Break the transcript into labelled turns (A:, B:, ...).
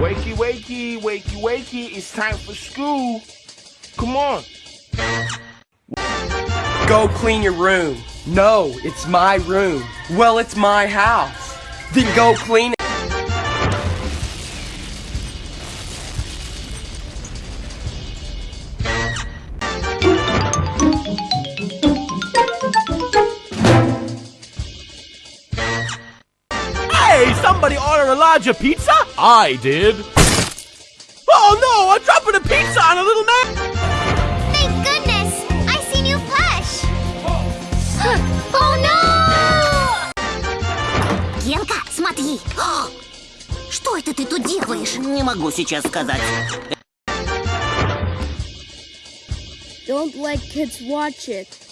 A: Wakey, wakey, wakey, wakey. It's time for school. Come on.
B: Go clean your room. No, it's my room. Well, it's my house. Then go clean it.
C: Hey, somebody order a larger pizza? I did. Oh no, I'm dropping a pizza on a little man.
D: Thank goodness! I see new flesh! oh no! Генка, смотри! Что это ты тут делаешь?
E: Не могу сейчас сказать.
F: Don't let kids watch it.